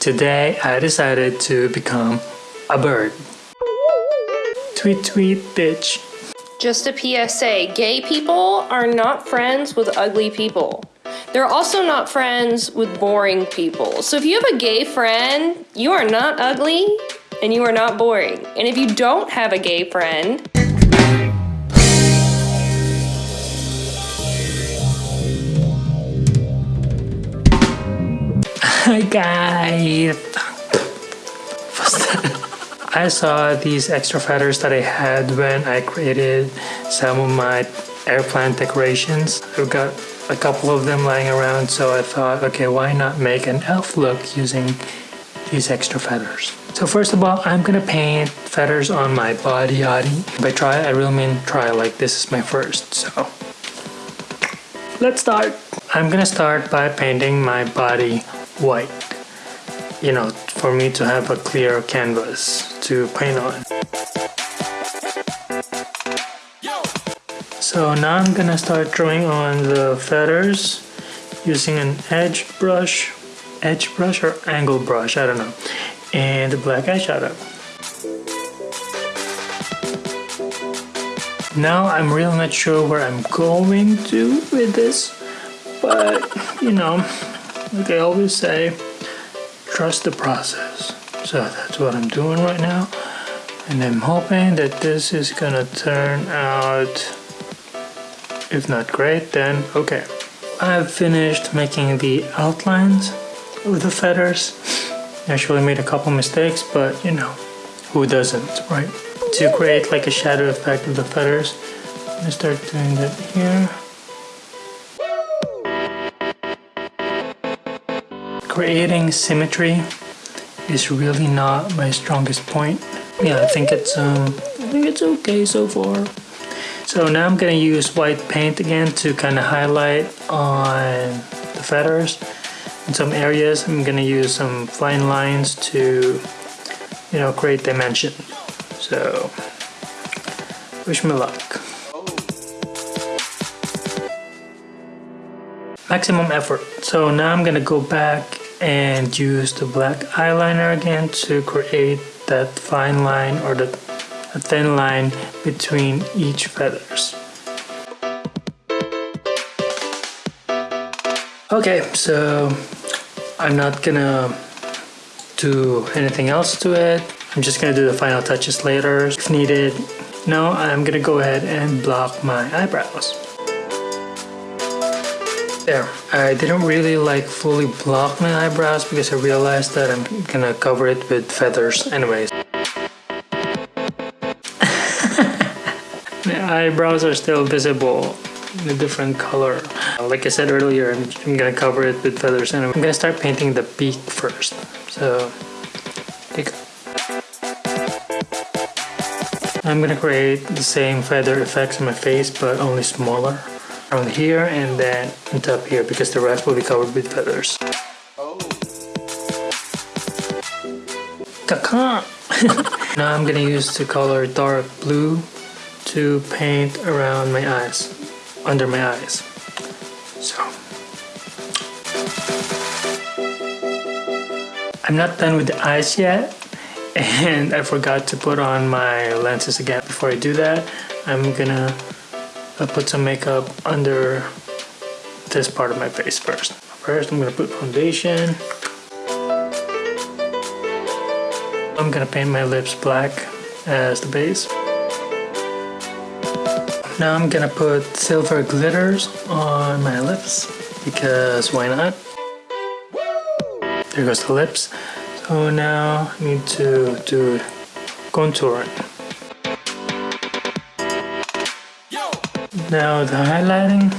Today I decided to become a bird. Tweet tweet bitch. Just a PSA gay people are not friends with ugly people. They're also not friends with boring people. So if you have a gay friend, you are not ugly and you are not boring. And if you don't have a gay friend, Hi guys! I saw these extra feathers that I had when I created some of my airplane decorations. I've got a couple of them lying around so I thought okay why not make an elf look using these extra feathers. So first of all I'm gonna paint feathers on my body yadi. By try I really mean try like this is my first so let's start. I'm gonna start by painting my body white you know for me to have a clear canvas to paint on. So now I'm gonna start drawing on the feathers using an edge brush edge brush or angle brush I don't know and black eyeshadow. Now I'm really not sure where I'm going to with this but you know like I always say, trust the process. So that's what I'm doing right now. And I'm hoping that this is gonna turn out, if not great, then okay. I've finished making the outlines of the feathers. I actually made a couple mistakes, but you know, who doesn't, right? To create like a shadow effect of the feathers, I'm gonna start doing that here. Creating symmetry is really not my strongest point. Yeah, I think it's um, I think it's okay so far. So now I'm gonna use white paint again to kind of highlight on the feathers. In some areas, I'm gonna use some fine lines to, you know, create dimension. So, wish me luck. Maximum effort. So now I'm gonna go back and use the black eyeliner again to create that fine line or the thin line between each feathers. Okay, so I'm not gonna do anything else to it. I'm just gonna do the final touches later if needed. Now I'm gonna go ahead and block my eyebrows. There, I didn't really like fully block my eyebrows because I realized that I'm gonna cover it with feathers anyways. the eyebrows are still visible in a different color. Like I said earlier, I'm, I'm gonna cover it with feathers and I'm gonna start painting the beak first. So, take I'm gonna create the same feather effects on my face but only smaller around here and then on top here because the rest will be covered with feathers. Oh. Now I'm gonna use the color dark blue to paint around my eyes, under my eyes. So. I'm not done with the eyes yet and I forgot to put on my lenses again. Before I do that, I'm gonna I put some makeup under this part of my face first. First, I'm gonna put foundation. I'm gonna paint my lips black as the base. Now I'm gonna put silver glitters on my lips because why not? There goes the lips. So now I need to do contouring. Now the highlighting.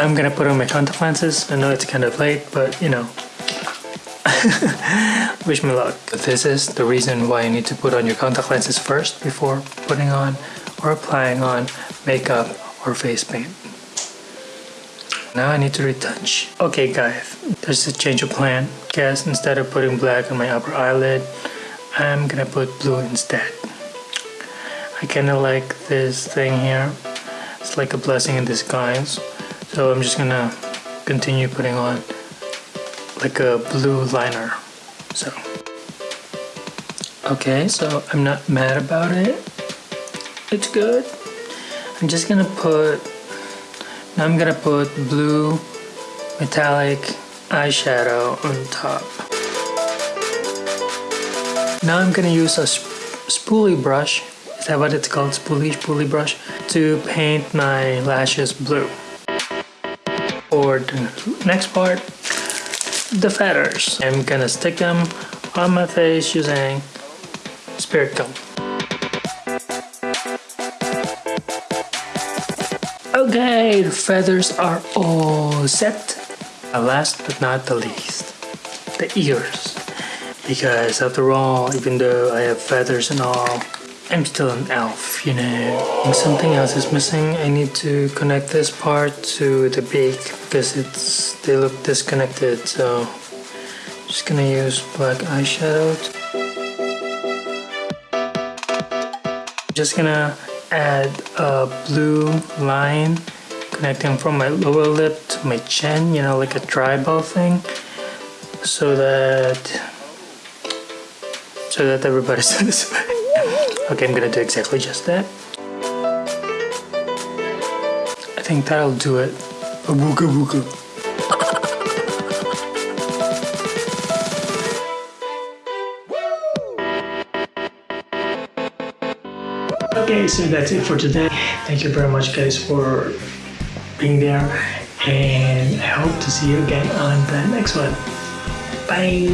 I'm gonna put on my contact lenses. I know it's kind of late, but you know. Wish me luck. This is the reason why you need to put on your contact lenses first before putting on or applying on makeup or face paint. Now I need to retouch. Okay guys, there's a change of plan. Guess instead of putting black on my upper eyelid, I'm gonna put blue instead. I kinda like this thing here. It's like a blessing in disguise. So I'm just gonna continue putting on like a blue liner. So, okay, so I'm not mad about it. It's good. I'm just gonna put, now I'm gonna put blue metallic eyeshadow on top. Now I'm gonna use a sp spoolie brush, is that what it's called, spoolie, spoolie brush, to paint my lashes blue. For the next part, the feathers. I'm gonna stick them on my face using spirit gum. Okay, the feathers are all set. Last but not the least, the ears. Because after all, even though I have feathers and all, I'm still an elf, you know. Something else is missing. I need to connect this part to the beak because it's they look disconnected. So I'm just gonna use black eyeshadow. Just gonna add a blue line connecting from my lower lip to my chin, you know, like a tribal thing, so that so that everybody says. okay, I'm gonna do exactly just that. I think that'll do it. A wooga. Okay, so that's it for today. Thank you very much, guys, for being there, and I hope to see you again on the next one. Bye.